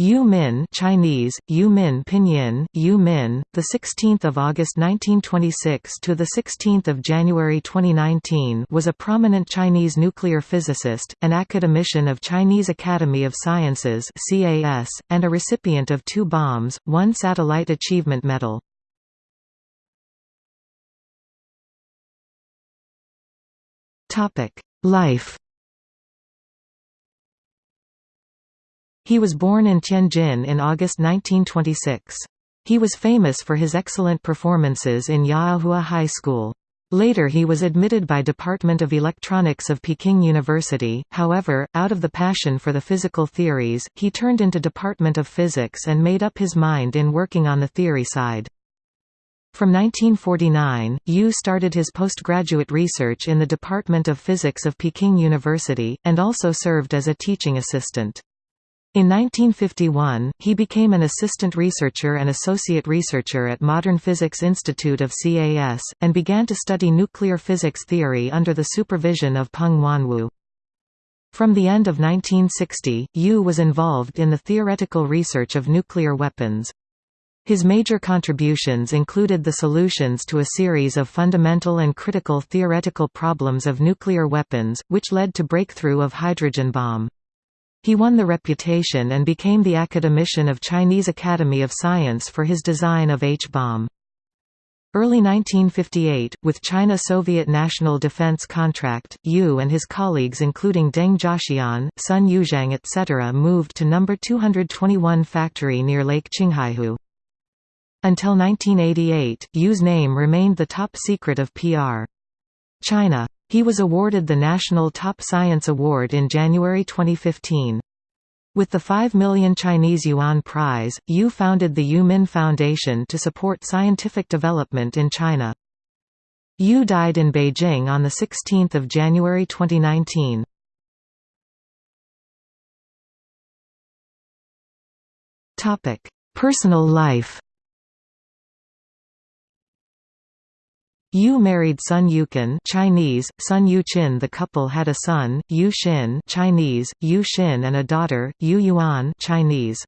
Yu Min Chinese Yu Min Pinyin Yu Min the 16th of August 1926 to the 16th of January 2019 was a prominent Chinese nuclear physicist an academician of Chinese Academy of Sciences CAS and a recipient of two bombs one satellite achievement medal. Topic Life He was born in Tianjin in August 1926. He was famous for his excellent performances in Yaohua High School. Later he was admitted by Department of Electronics of Peking University, however, out of the passion for the physical theories, he turned into Department of Physics and made up his mind in working on the theory side. From 1949, Yu started his postgraduate research in the Department of Physics of Peking University, and also served as a teaching assistant. In 1951, he became an assistant researcher and associate researcher at Modern Physics Institute of CAS, and began to study nuclear physics theory under the supervision of Peng Huanwu. From the end of 1960, Yu was involved in the theoretical research of nuclear weapons. His major contributions included the solutions to a series of fundamental and critical theoretical problems of nuclear weapons, which led to breakthrough of hydrogen bomb. He won the reputation and became the academician of Chinese Academy of Science for his design of H-bomb. Early 1958, with China-Soviet National Defense Contract, Yu and his colleagues including Deng Jiaxian, Sun Yuzhang etc. moved to No. 221 factory near Lake Qinghaihu. Until 1988, Yu's name remained the top secret of PR. China he was awarded the National Top Science Award in January 2015. With the 5 million Chinese yuan prize, Yu founded the Yu Min Foundation to support scientific development in China. Yu died in Beijing on 16 January 2019. Personal life Yu married Sun Yuqin Chinese, Sun Yuqin The couple had a son, Yu Xin Chinese, Yu Xin and a daughter, Yu Yuan Chinese.